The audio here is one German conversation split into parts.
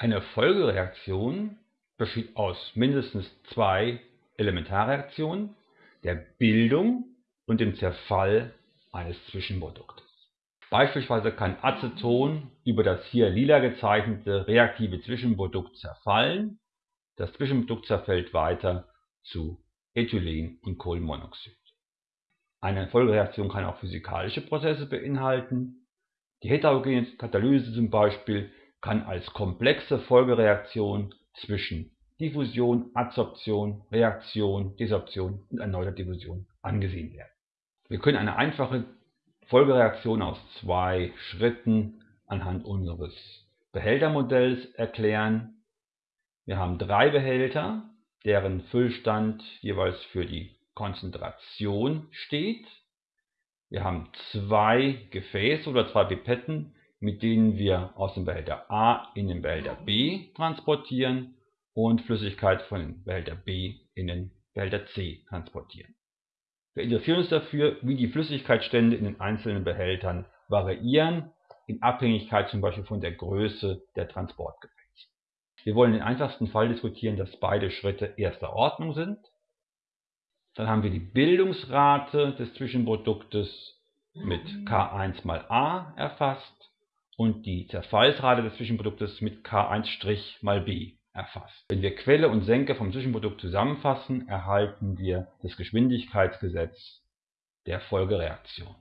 Eine Folgereaktion besteht aus mindestens zwei Elementarreaktionen, der Bildung und dem Zerfall eines Zwischenproduktes. Beispielsweise kann Aceton über das hier lila gezeichnete reaktive Zwischenprodukt zerfallen. Das Zwischenprodukt zerfällt weiter zu Ethylen und Kohlenmonoxid. Eine Folgereaktion kann auch physikalische Prozesse beinhalten. Die heterogene Katalyse zum Beispiel kann als komplexe Folgereaktion zwischen Diffusion, Adsorption, Reaktion, Desorption und erneuter Diffusion angesehen werden. Wir können eine einfache Folgereaktion aus zwei Schritten anhand unseres Behältermodells erklären. Wir haben drei Behälter, deren Füllstand jeweils für die Konzentration steht. Wir haben zwei Gefäße oder zwei Pipetten, mit denen wir aus dem Behälter A in den Behälter B transportieren und Flüssigkeit von dem Behälter B in den Behälter C transportieren. Wir interessieren uns dafür, wie die Flüssigkeitsstände in den einzelnen Behältern variieren, in Abhängigkeit zum Beispiel von der Größe der Transportgefäße. Wir wollen den einfachsten Fall diskutieren, dass beide Schritte erster Ordnung sind. Dann haben wir die Bildungsrate des Zwischenproduktes mit K1 mal A erfasst und die Zerfallsrate des Zwischenproduktes mit K1' mal B erfasst. Wenn wir Quelle und Senke vom Zwischenprodukt zusammenfassen, erhalten wir das Geschwindigkeitsgesetz der Folgereaktion.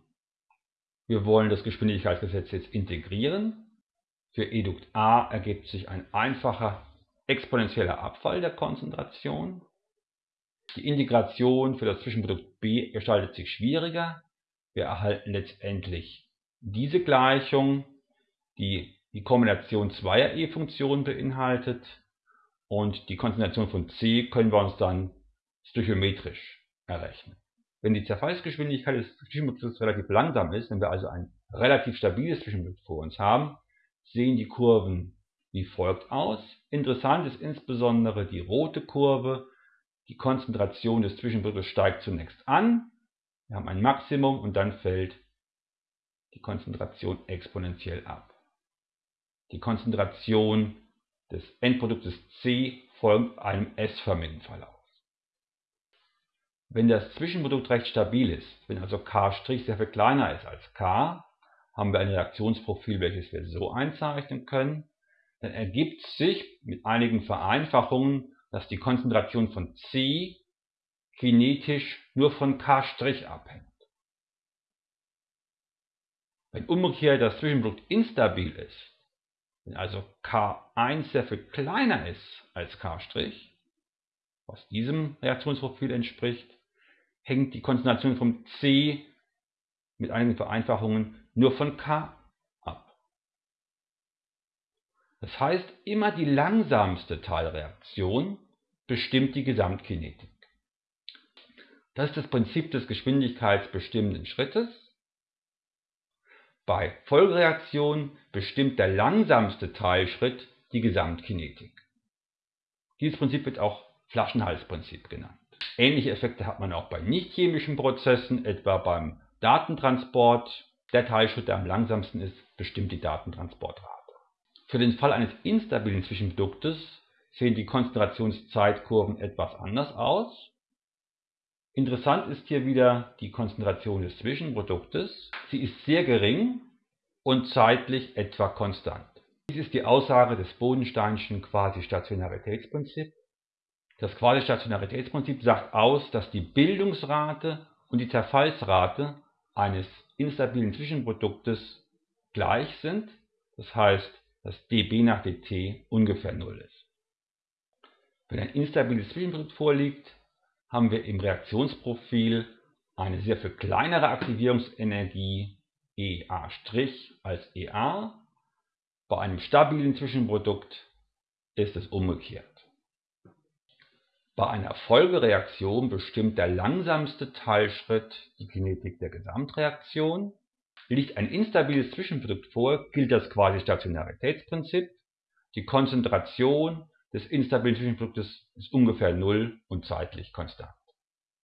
Wir wollen das Geschwindigkeitsgesetz jetzt integrieren. Für Edukt A ergibt sich ein einfacher exponentieller Abfall der Konzentration. Die Integration für das Zwischenprodukt B gestaltet sich schwieriger. Wir erhalten letztendlich diese Gleichung, die die Kombination zweier E-Funktionen beinhaltet und die Konzentration von C können wir uns dann stöchiometrisch errechnen. Wenn die Zerfallsgeschwindigkeit des Zwischenprodukts relativ langsam ist, wenn wir also ein relativ stabiles Zwischenprodukt vor uns haben, sehen die Kurven wie folgt aus. Interessant ist insbesondere die rote Kurve. Die Konzentration des Zwischenproduktes steigt zunächst an. Wir haben ein Maximum und dann fällt die Konzentration exponentiell ab. Die Konzentration des Endproduktes C folgt einem S-förmigen Verlauf. Wenn das Zwischenprodukt recht stabil ist, wenn also K' sehr viel kleiner ist als K, haben wir ein Reaktionsprofil, welches wir so einzeichnen können. Dann ergibt sich mit einigen Vereinfachungen, dass die Konzentration von C kinetisch nur von K' abhängt. Wenn umgekehrt das Zwischenprodukt instabil ist, wenn also K1 sehr viel kleiner ist als K', was diesem Reaktionsprofil entspricht, hängt die Konzentration von C mit einigen Vereinfachungen nur von K ab. Das heißt, immer die langsamste Teilreaktion bestimmt die Gesamtkinetik. Das ist das Prinzip des geschwindigkeitsbestimmenden Schrittes. Bei Folgereaktionen bestimmt der langsamste Teilschritt die Gesamtkinetik. Dieses Prinzip wird auch Flaschenhalsprinzip genannt. Ähnliche Effekte hat man auch bei nichtchemischen Prozessen, etwa beim Datentransport. Der Teilschritt, der am langsamsten ist, bestimmt die Datentransportrate. Für den Fall eines instabilen Zwischenproduktes sehen die Konzentrationszeitkurven etwas anders aus. Interessant ist hier wieder die Konzentration des Zwischenproduktes. Sie ist sehr gering und zeitlich etwa konstant. Dies ist die Aussage des Bodensteinschen Quasi-Stationaritätsprinzips. Das Quasi-Stationaritätsprinzip sagt aus, dass die Bildungsrate und die Zerfallsrate eines instabilen Zwischenproduktes gleich sind. Das heißt, dass dB nach dt ungefähr 0 ist. Wenn ein instabiles Zwischenprodukt vorliegt, haben wir im Reaktionsprofil eine sehr viel kleinere Aktivierungsenergie EA' als EA. Bei einem stabilen Zwischenprodukt ist es umgekehrt. Bei einer Folgereaktion bestimmt der langsamste Teilschritt die Kinetik der Gesamtreaktion. Liegt ein instabiles Zwischenprodukt vor, gilt das Quasi-Stationaritätsprinzip. Die Konzentration des instabilen Zwischenproduktes ist ungefähr null und zeitlich konstant.